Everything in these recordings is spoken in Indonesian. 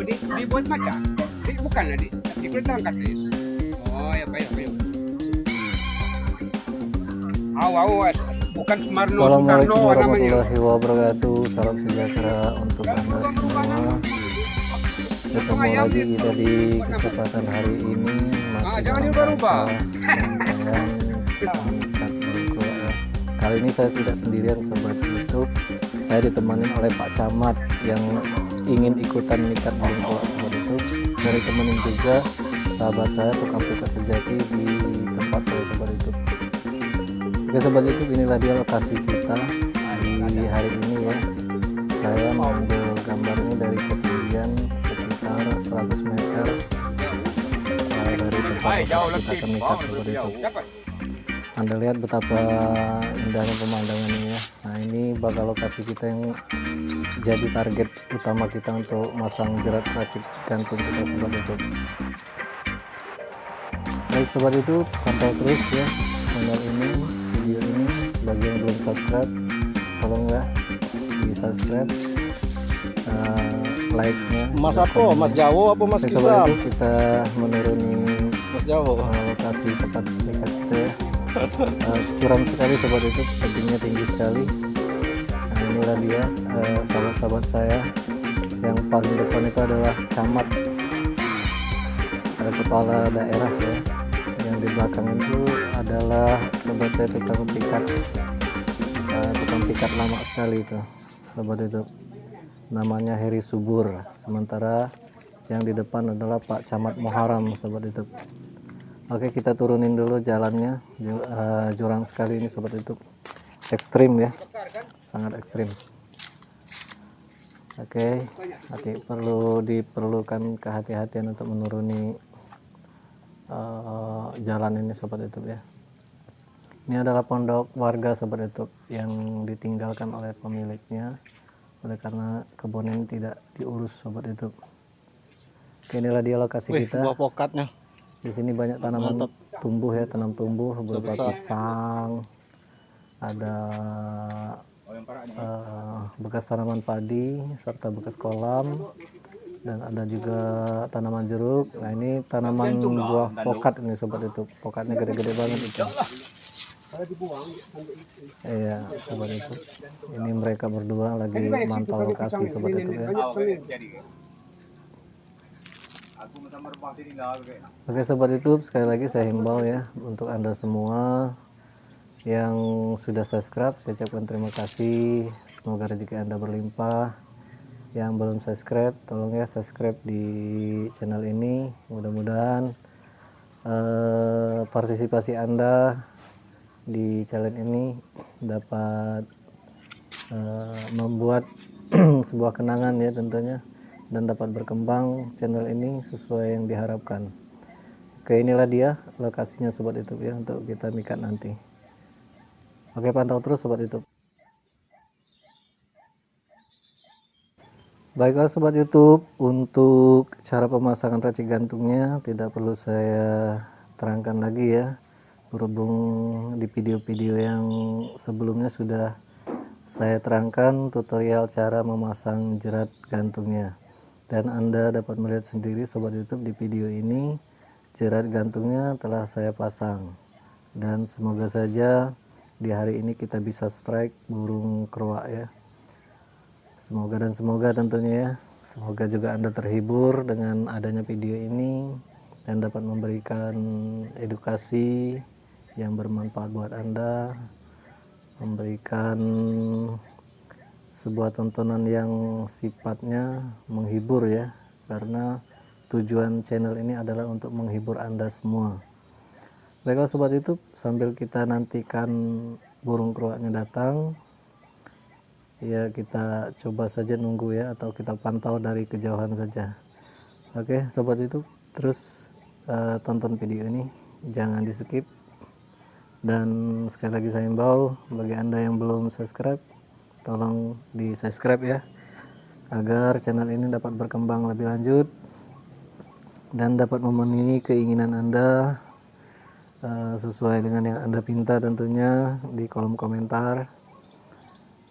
Awal di dibuat macam. Di, bukan lah di. Di angkat di. Oh, ya baik, baik. Aw, aw, bukan Sumarno, Assalamualaikum Soekarno namanya. warahmatullahi wabarakatuh. Salam sejahtera untuk anda semua. Ketemu lagi kita di kesempatan hari ini Ah, masih jangan diubah-ubah. Kali ini saya tidak sendirian sobat YouTube. Saya ditemani oleh Pak Camat yang ingin ikutan burung kolak sobat YouTube. Dari temenin juga sahabat saya tukang pikat sejati di tempat saya sobat YouTube. Oke sobat YouTube inilah dia lokasi kita di hari ini ya. Saya mengambil gambar ini dari ketinggian sekitar 100 meter uh, dari tempat kita terikat Bawah sobat. Dapat. Anda lihat betapa indahnya pemandangan ini ya. Nah ini bakal lokasi kita yang jadi target utama kita untuk masang jerat racik gantung kita sobat YouTube. Baik sobat YouTube, pantau terus ya channel ini, video ini. Bagi yang belum subscribe, tolong ya di subscribe, uh, like-nya. Mas dan apa? komen-nya. Mas Jawo apa Mas Kisam? Kita menuruni Mas Jawo. uh, lokasi tempat dekat kita ya. Uh, curam sekali sobat itu tebingnya tinggi sekali. Nah inilah dia uh, sahabat-sahabat saya yang paling depan itu adalah camat. Ada kepala daerah ya. Yang di belakang itu adalah sobat saya tukang pikat. Uh, tukang pikat lama sekali itu sobat itu. Namanya Heri Subur. Sementara yang di depan adalah Pak Camat Muharam sobat itu Oke kita turunin dulu jalannya. Eh, jurang sekali ini sobat YouTube. Ekstrim ya. Sangat ekstrim. Oke hati perlu diperlukan kehati-hatian untuk menuruni eh, jalan ini sobat YouTube ya. Ini adalah pondok warga sobat YouTube yang ditinggalkan oleh pemiliknya. Oleh karena kebun ini tidak diurus sobat YouTube. Oke inilah dia lokasi Wih, kita. buah pokatnya. Di sini banyak tanaman Mantap. tumbuh ya, tanam tumbuh berupa pisang, ada eh, bekas tanaman padi serta bekas kolam dan ada juga tanaman jeruk. Nah ini tanaman buah pokat ini sobat itu, pokatnya gede-gede banget itu. Iya, sobat itu. Ini mereka berdua lagi mantau lokasi sobat itu ya. Oke sobat YouTube sekali lagi saya himbau ya untuk anda semua yang sudah subscribe saya ucapkan terima kasih. Semoga rezeki anda berlimpah. Yang belum subscribe tolong ya subscribe di channel ini. Mudah-mudahan eh, partisipasi anda di challenge ini dapat eh, membuat sebuah kenangan ya tentunya dan dapat berkembang channel ini sesuai yang diharapkan. Oke inilah dia lokasinya sobat YouTube ya untuk kita mikat nanti. Oke pantau terus sobat YouTube. Baiklah sobat YouTube untuk cara pemasangan racik gantungnya tidak perlu saya terangkan lagi ya berhubung di video-video yang sebelumnya sudah saya terangkan tutorial cara memasang jerat gantungnya dan anda dapat melihat sendiri sobat YouTube di video ini jerat gantungnya telah saya pasang. Dan semoga saja di hari ini kita bisa strike burung keruak ya. Semoga dan semoga tentunya ya. Semoga juga anda terhibur dengan adanya video ini dan dapat memberikan edukasi yang bermanfaat buat anda memberikan sebuah tontonan yang sifatnya menghibur ya karena tujuan channel ini adalah untuk menghibur anda semua. Baiklah sobat YouTube sambil kita nantikan burung keruaknya datang ya kita coba saja nunggu ya atau kita pantau dari kejauhan saja. Oke sobat YouTube terus eh, tonton video ini. Jangan di skip dan sekali lagi saya imbau bagi anda yang belum subscribe tolong di subscribe ya agar channel ini dapat berkembang lebih lanjut dan dapat memenuhi keinginan anda eh, sesuai dengan yang anda pinta tentunya di kolom komentar.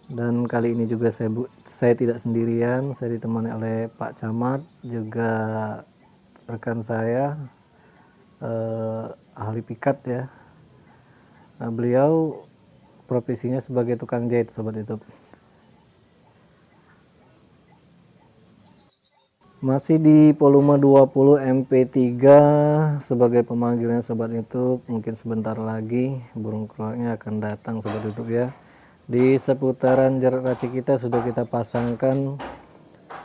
Dan kali ini juga saya bu saya tidak sendirian saya ditemani oleh Pak Camat juga rekan saya eh, ahli pikat ya. Nah, beliau profesinya sebagai tukang jahit sobat YouTube masih di volume 20 MP3 sebagai pemanggilnya sobat YouTube. Mungkin sebentar lagi burung keluarnya akan datang sobat YouTube ya. Di seputaran jarak racik kita sudah kita pasangkan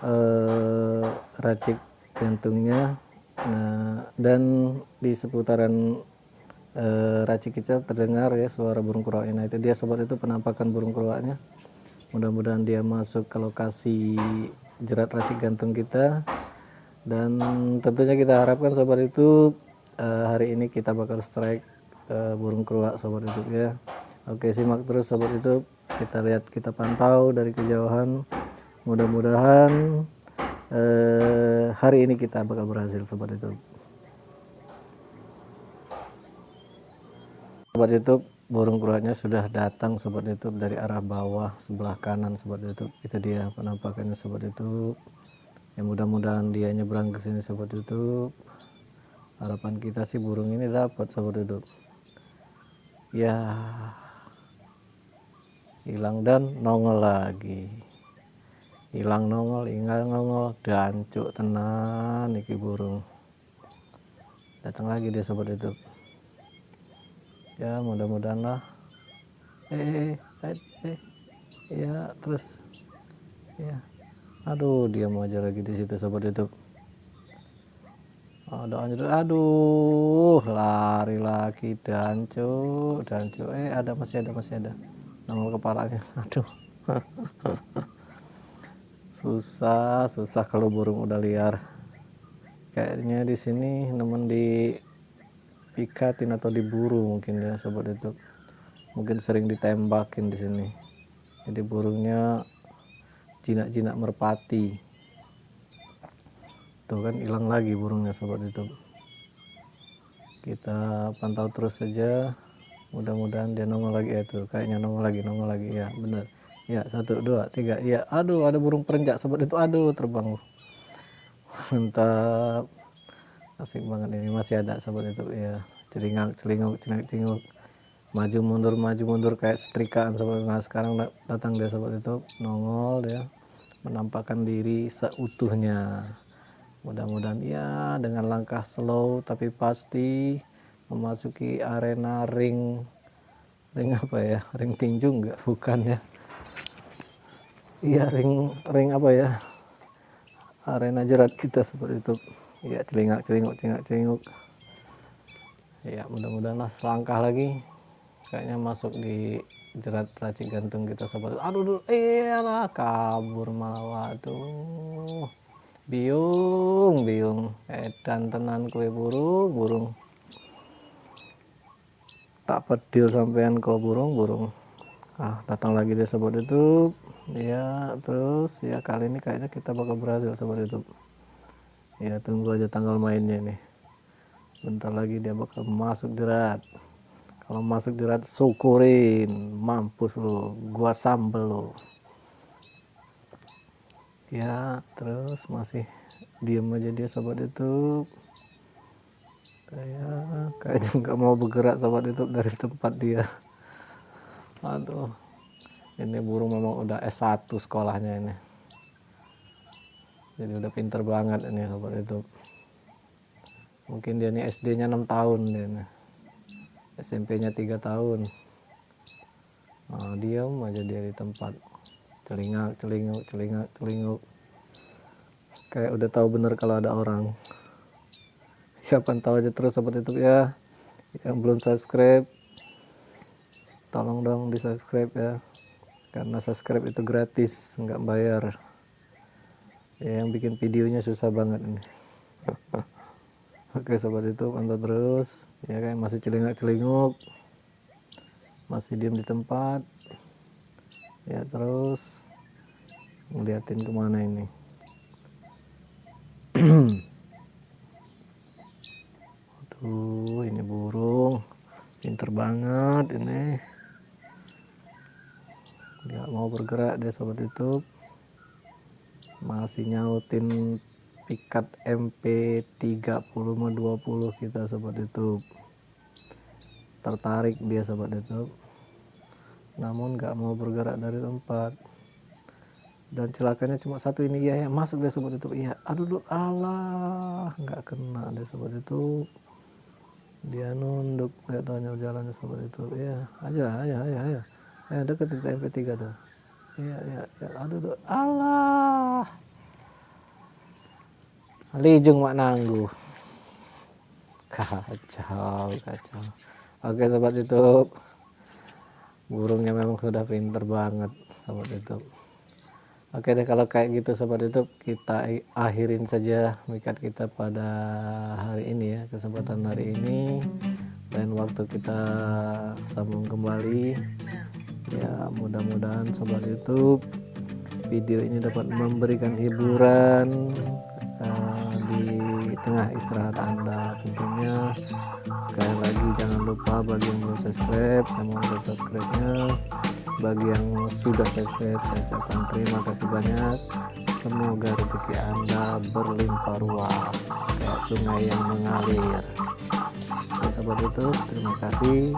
eh, racik gantungnya nah dan di seputaran eh, racik kita terdengar ya suara burung keruak nah itu dia sobat itu penampakan burung keruaknya mudah-mudahan dia masuk ke lokasi jerat racik gantung kita. Dan tentunya kita harapkan sobat itu uh, hari ini kita bakal strike uh, burung keruak sobat itu ya. Oke simak terus sobat itu. Kita lihat kita pantau dari kejauhan. Mudah-mudahan uh, hari ini kita bakal berhasil sobat itu sobat YouTube burung keruaknya sudah datang sobat YouTube dari arah bawah sebelah kanan sobat YouTube itu dia penampakannya sobat YouTube ya mudah-mudahan dia nyebrang ke sini sobat YouTube harapan kita sih burung ini dapat sobat YouTube ya hilang dan nongol lagi. Hilang nongol ingal nongol dan cuk tenan iki burung. Datang lagi dia sobat YouTube ya mudah-mudahan lah. Eh, eh, eh ya terus. Ya. Aduh dia mau aja lagi di situ sobat YouTube. Ada anjir aduh lari lagi. Dan cuk dan cuk eh ada masih ada masih ada. Nongol kepalanya aduh. Susah susah kalau burung udah liar. Kayaknya di sini nemen di pikatin atau diburu mungkin ya sobat itu. Mungkin sering ditembakin di sini. Jadi burungnya jinak-jinak merpati. Tuh kan hilang lagi burungnya sobat itu. Kita pantau terus saja. Mudah-mudahan dia nongol lagi. Ya tuh kayaknya nongol lagi nongol lagi. Ya bener ya satu dua tiga. Ya aduh ada burung perenjak sobat itu. Aduh terbang. Mantap asik banget ini masih ada sobat itu ya celingak celinguk celingak celinguk maju mundur maju mundur kayak setrikaan sobat. Nah sekarang datang dia sobat itu nongol dia menampakkan diri seutuhnya. Mudah-mudahan ya dengan langkah slow tapi pasti memasuki arena ring ring apa ya? Ring tinju enggak bukan ya. Iya ring ring apa ya? Arena jerat kita seperti itu ya celingak celinguk celingak celinguk ya mudah-mudahan lah selangkah lagi. Kayaknya masuk di jerat racik gantung kita sobat. Aduh aduh iyalah kabur malah tuh biung biung. Edan tenan kue burung burung. Tak pedil sampean kau burung burung. Ah datang lagi deh sobat itu ya terus ya kali ini kayaknya kita bakal berhasil sobat itu ya tunggu aja tanggal mainnya nih. Bentar lagi dia bakal masuk jerat. Kalau masuk jerat syukurin. Mampus lo gua sambel lo ya terus masih diem aja dia sobat itu kayak kayaknya nggak mau bergerak sobat itu dari tempat dia. Aduh. Ini burung memang udah S1 sekolahnya ini jadi udah pinter banget ini sobat itu mungkin dia ini SD nya 6 tahun dia ini. SMP nya 3 tahun. Nah, diam aja dia di tempat. Celingak celinguk celingak celinguk kayak udah tahu bener kalau ada orang. Ya pantau aja terus sobat itu ya. Yang belum subscribe tolong dong di subscribe ya. Karena subscribe itu gratis nggak bayar ya, yang bikin videonya susah banget ini. Oke sobat itu pantau terus. Ya kan masih celingak celinguk masih diem di tempat. Ya terus ngeliatin ke mana ini? Aduh ini burung. Pinter banget ini. Nggak mau bergerak dia sobat YouTube masih nyautin pikat MP 3020 kita sobat YouTube. Tertarik dia sobat YouTube. Namun nggak mau bergerak dari tempat. Dan celakanya cuma satu ini ya, ya masuk dia sobat YouTube. Iya aduh duh, alah nggak kena dia sobat YouTube. Dia nunduk nggak tanya jalannya sobat YouTube. Ya aja aja aja aja. Ya deket ke MP3 tuh iya iya ya. aduh duh, alah Lijung mak nanggu. Kacau kacau. Oke sobat YouTube. Burungnya memang sudah pinter banget sobat YouTube. Oke deh kalau kayak gitu sobat YouTube kita akhirin saja mikat kita pada hari ini ya kesempatan hari ini. Dan waktu kita sambung kembali ya mudah-mudahan sobat YouTube video ini dapat memberikan hiburan uh, di tengah istirahat anda tentunya. Sekali lagi jangan lupa bagi yang belum subscribe yang mau subscribe nya bagi yang sudah subscribe saya ucapkan terima kasih banyak. Semoga rezeki anda berlimpah ruah kayak sungai yang mengalir. Sobat YouTube terima kasih